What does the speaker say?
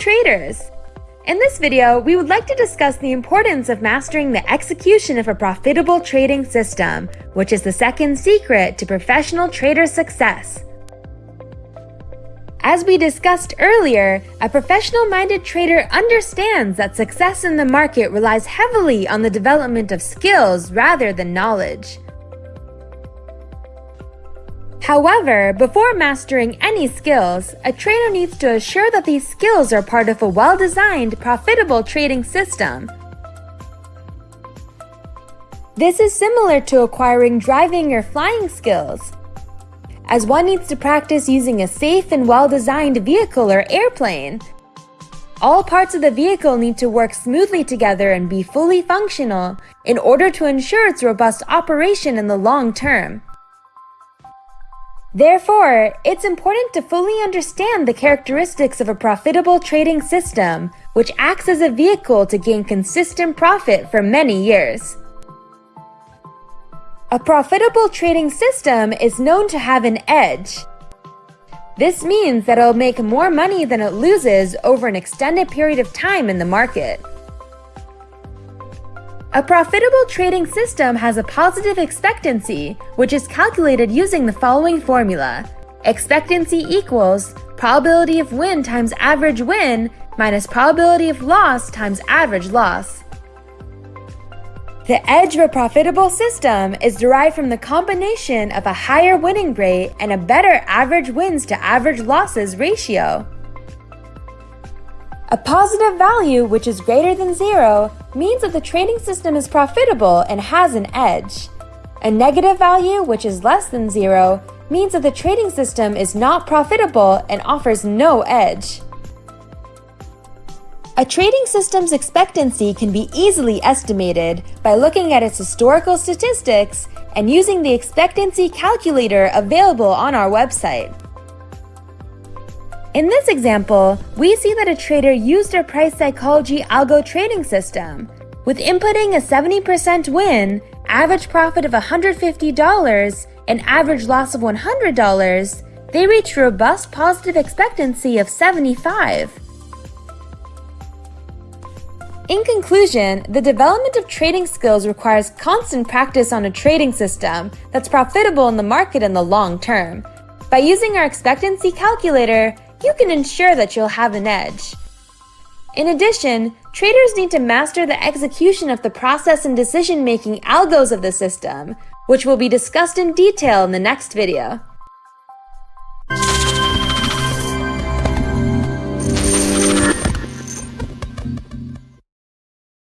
traders! In this video, we would like to discuss the importance of mastering the execution of a profitable trading system, which is the second secret to professional trader success. As we discussed earlier, a professional-minded trader understands that success in the market relies heavily on the development of skills rather than knowledge. However, before mastering any skills, a trader needs to assure that these skills are part of a well-designed, profitable trading system. This is similar to acquiring driving or flying skills as one needs to practice using a safe and well-designed vehicle or airplane. All parts of the vehicle need to work smoothly together and be fully functional in order to ensure its robust operation in the long term. Therefore, it's important to fully understand the characteristics of a profitable trading system, which acts as a vehicle to gain consistent profit for many years. A profitable trading system is known to have an edge. This means that it'll make more money than it loses over an extended period of time in the market. A profitable trading system has a positive expectancy, which is calculated using the following formula. Expectancy equals probability of win times average win minus probability of loss times average loss. The edge of a profitable system is derived from the combination of a higher winning rate and a better average wins to average losses ratio. A positive value, which is greater than zero, means that the trading system is profitable and has an edge. A negative value, which is less than zero, means that the trading system is not profitable and offers no edge. A trading system's expectancy can be easily estimated by looking at its historical statistics and using the expectancy calculator available on our website. In this example, we see that a trader used our price psychology algo trading system. With inputting a 70% win, average profit of $150, and average loss of $100, they reached robust positive expectancy of 75. In conclusion, the development of trading skills requires constant practice on a trading system that's profitable in the market in the long term. By using our expectancy calculator, you can ensure that you'll have an edge. In addition, traders need to master the execution of the process and decision-making algos of the system, which will be discussed in detail in the next video.